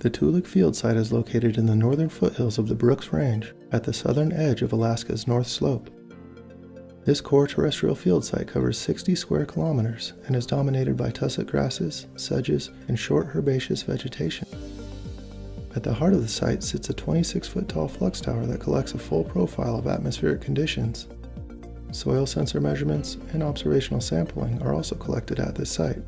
The Toolik Field site is located in the northern foothills of the Brooks Range at the southern edge of Alaska's North Slope. This core terrestrial field site covers 60 square kilometers and is dominated by tussock grasses, sedges, and short herbaceous vegetation. At the heart of the site sits a 26 foot tall flux tower that collects a full profile of atmospheric conditions. Soil sensor measurements and observational sampling are also collected at this site.